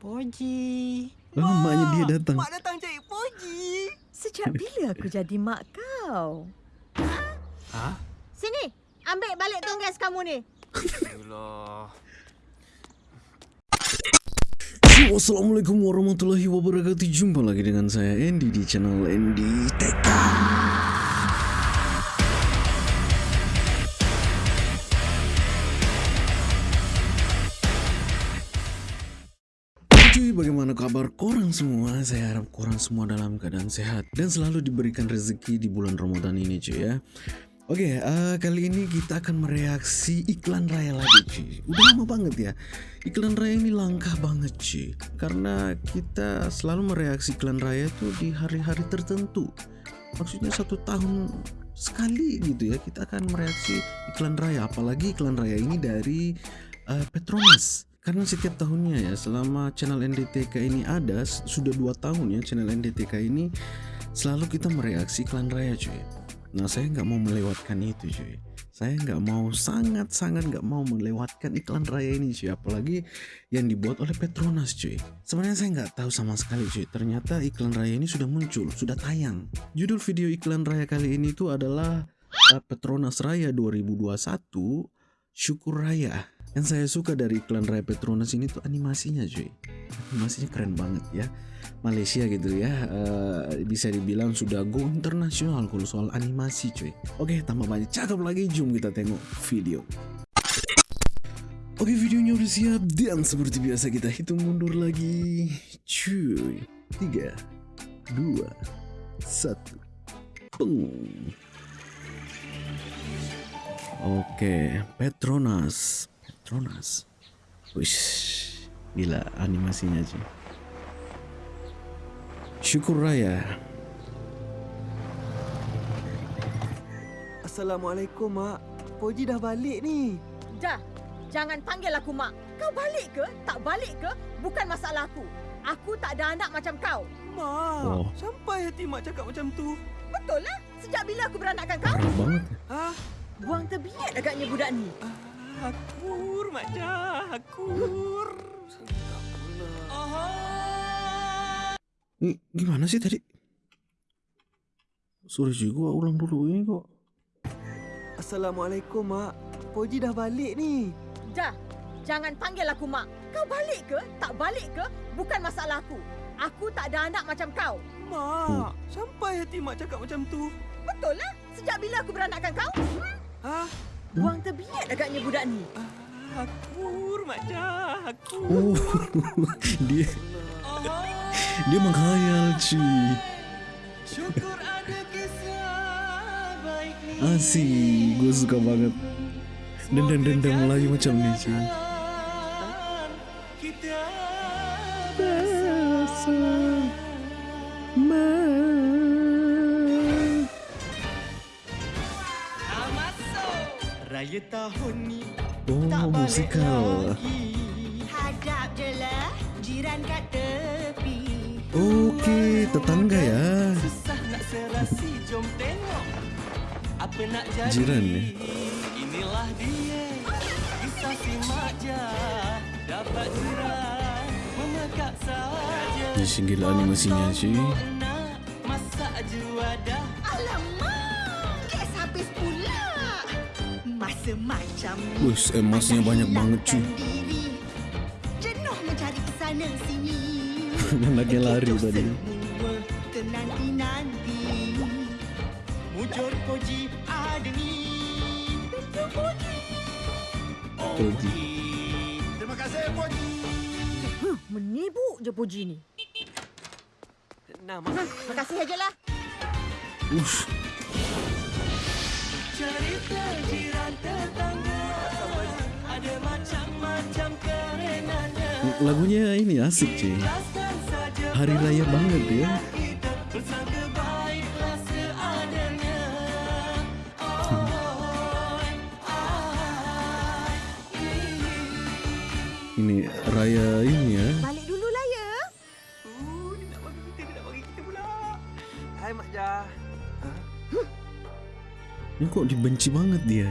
Poji. Oh, maknya dia datang. Mak datang cari Poji. Sejak bila aku jadi mak kau? Ha? Sini, ambil balik tonggas kamu ni. Allah. Assalamualaikum warahmatullahi wabarakatuh Jumpa lagi dengan saya Andy di channel Andy TK kabar korang semua? Saya harap korang semua dalam keadaan sehat Dan selalu diberikan rezeki di bulan Ramadan ini cuy ya. Oke, eh, kali ini kita akan mereaksi iklan raya lagi cuy Udah lama banget ya. Iklan raya ini langkah banget cuy Karena kita selalu mereaksi iklan raya tuh di hari-hari tertentu. Maksudnya satu tahun sekali gitu ya Kita akan mereaksi iklan raya. Apalagi iklan raya ini dari eh, Petronas karena setiap tahunnya ya selama channel NDTK ini ada sudah dua tahun ya channel NDTK ini selalu kita mereaksi iklan raya cuy. Nah saya nggak mau melewatkan itu cuy. Saya nggak mau sangat-sangat nggak mau melewatkan iklan raya ini cuy. Apalagi yang dibuat oleh Petronas cuy. Sebenarnya saya nggak tahu sama sekali cuy. Ternyata iklan raya ini sudah muncul, sudah tayang. Judul video iklan raya kali ini tuh adalah uh, Petronas Raya 2021 Syukur Raya Yang saya suka dari iklan raya Petronas ini tuh animasinya cuy. Animasinya keren banget ya. Malaysia gitu ya. Eh, bisa dibilang sudah go internasional kalau soal animasi cuy. Oke tambah banyak cakep lagi. Jom kita tengok video. Oke videonya udah siap. Dan seperti biasa kita hitung mundur lagi. Cuy. Tiga dua satu. Peng. Oke Petronas Petronas Wish, gila animasinya cuy Syukur Raya Assalamualaikum, Mak. Poji dah balik ni. Dah, jangan panggil aku mak. Kau balik ke? Tak balik ke? Bukan masalah aku. Aku tak ada anak macam kau. Mak, Oh. sampai hati Mak cakap macam tu. Betul lah. Sejak bila aku beranakkan kau? Banget Ha? Buang terbiat agaknya budak ni. Ah, Akur, Mak Jah. Akur. Sedap pula. Ini gimana sih tadi? Sorry sih gua ulang dulu ini kok Assalamualaikum, Mak. Poji dah balik ni. Dah, jangan panggil aku mak. Kau balik ke? Tak balik ke? Bukan masalah aku. Aku tak ada anak macam kau. Mak, sampai hati Mak cakap macam tu. Betul lah. Sejak bila aku beranakkan kau? Ha? Buang terbiat agaknya budak ni. Ah, Akur, Mak Jah. Akur. Oh Dia Dia menghayal cuy Syukur ada kisah baik ni. Asik Gue suka banget Dendam-dendam Melayu macam ni cuy Raya tahun ni Oh musikal. Hadap je lah jiran kat tepi. Okey Tetangga ya. Susah nak serasi Jom tengok Apa nak jadi. Jiran ni. Inilah dia Kisah si Makja Dapat jiran Memekak saja. Ih, gila animasinya, cuy. Wih emasnya banyak banget cuy. hilangkan diri. Jenuh mencari kesana sini. Anaknya lari tadi. Mujur koji ada ni Poji Terima kasih Poji Huh, menibuk je puji ni. Nama. Terima kasih ajalah. Uff Cerita jiran tetangga Ada macam-macam kerenannya Lagunya ini asik cuy Hari raya banget ya. Ini raya ini ya. Ya. kok dibenci banget dia.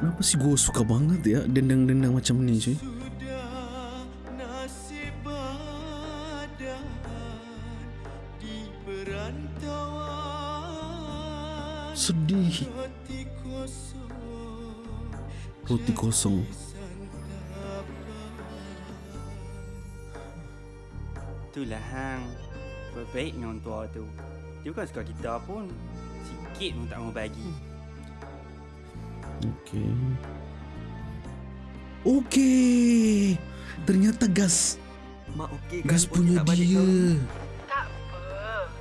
Kenapa sih gue suka banget ya dendang-dendang macam ini cuy? Sedih hati kosong Itulah hang Berbaik dengan orang tua tu Dia bukan suka kita pun Sikit pun tak mau bagi Okay Okay Ternyata gas Mak okey kan Gas pun punya tak dia ni? Tak apa.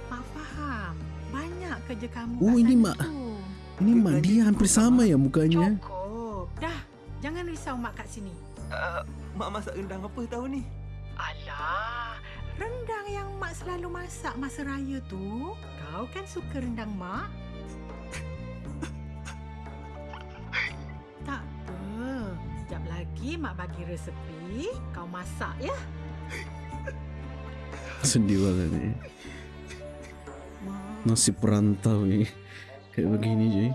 Mak faham. Banyak kerja kamu Oh, ini mak. tu. Ini mak dia hampir sama ya mukanya Cukup. Jangan risau mak kat sini. Uh, mak masak rendang apa tahun ni? Alah. Rendang yang mak selalu masak masa raya tu. Kau kan suka rendang mak? tak apa. Sekejap lagi mak bagi resepi. Kau masak ya. Sedih banget ni Nasi perantau ni Kayak begini je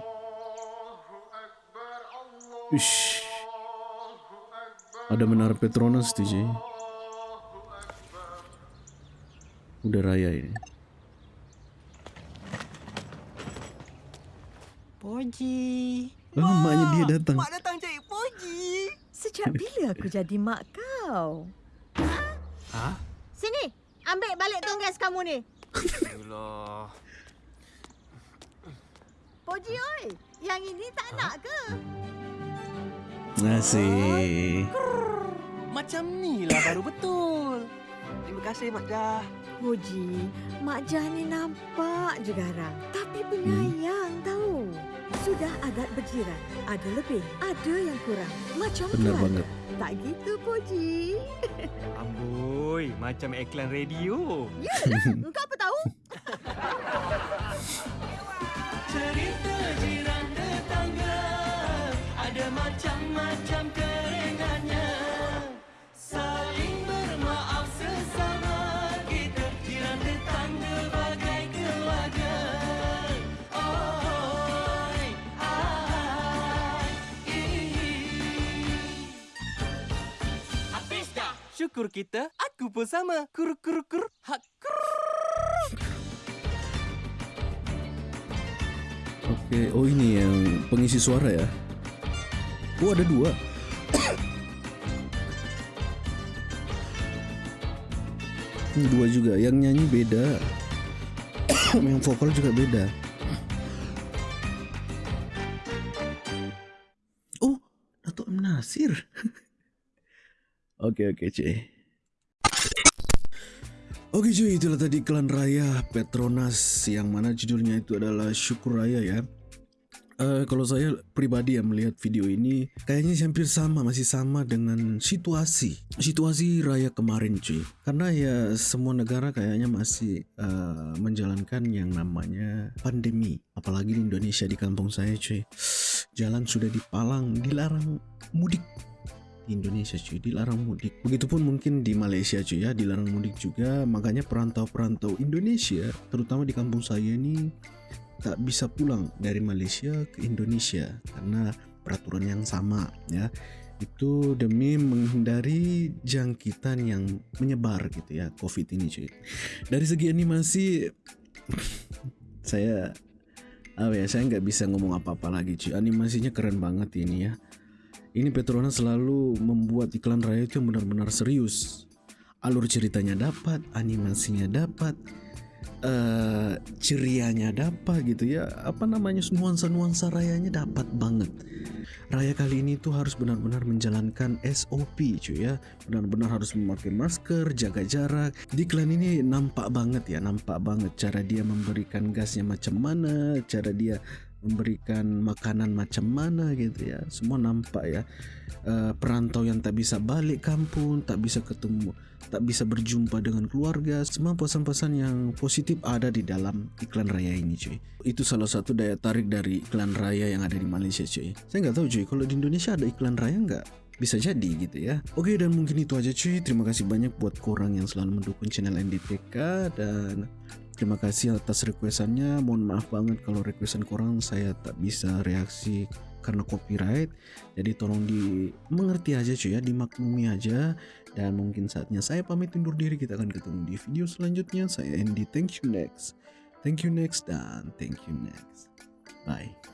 Ish. Ada menara Petronas tu je Udah raya ini Poji. Ah, maknya dia datang Mak datang cari Poji. Sejak bila aku jadi mak kau? Ha? Sini, ambil balik tonggas kamu ni. Allah. Poji oi, yang ini tak nak ke? Nasi Macam ni lah baru betul. Terima kasih Mak Jah. Puji, Mak Jah ni nampak je garang. Tapi penyayang tahu. Sudah adat berjiran. Ada lebih, ada yang kurang. Macam Benar tu banget ada. Tak gitu, Puji. Amboi Macam iklan radio apa Syukur kita, aku pun sama. Kur kur kur. Hak kur. Oke Oh ini yang pengisi suara ya Oh ada dua Ini dua juga Yang nyanyi beda Yang vokal juga beda Oke oke cuy Oke cuy itulah tadi iklan raya Petronas Yang mana judulnya itu adalah Syukur Raya ya. Eh, kalau saya pribadi yang melihat video ini kayaknya hampir sama masih sama dengan situasi situasi raya kemarin cuy karena ya semua negara kayaknya masih eh, menjalankan yang namanya pandemi. Apalagi di Indonesia di kampung saya cuy jalan sudah dipalang dilarang mudik di Indonesia cuy dilarang mudik. Begitupun mungkin di Malaysia cuy ya dilarang mudik juga. Makanya perantau-perantau Indonesia terutama di kampung saya ini tak bisa pulang dari Malaysia ke Indonesia karena peraturan yang sama ya. Itu demi menghindari jangkitan yang menyebar gitu ya COVID ini cuy. Dari segi animasi saya apa ya saya nggak bisa ngomong apa-apa lagi cuy. Animasinya keren banget ini ya ini Petronas selalu membuat iklan raya itu yang benar-benar serius. Alur ceritanya dapat animasinya dapat eh cerianya dapat gitu ya. Apa namanya nuansa-nuansa rayanya dapat banget. Raya kali ini tuh harus benar-benar menjalankan SOP cuy ya. Benar-benar harus memakai masker jaga jarak. Di iklan ini nampak banget ya nampak banget cara dia memberikan gasnya macam mana cara dia memberikan makanan macam mana gitu ya. Semua nampak ya. Eh, perantau yang tak bisa balik kampung tak bisa ketemu tak bisa berjumpa dengan keluarga semua pesan-pesan yang positif ada di dalam iklan raya ini cuy. Itu salah satu daya tarik dari iklan raya yang ada di Malaysia cuy. Saya nggak tahu cuy kalau di Indonesia ada iklan raya nggak? Bisa jadi gitu ya. Oke dan mungkin itu aja cuy. Terima kasih banyak buat korang yang selalu mendukung channel NDTK dan terima kasih atas requestannya. Mohon maaf banget kalau requestan korang saya tak bisa reaksi karena copyright. Jadi tolong dimengerti aja cuy ya dimaklumi aja. Dan mungkin saatnya saya pamit undur diri. Kita akan ketemu di video selanjutnya. Saya Andy. Thank you next. Thank you next. Dan thank you next. Bye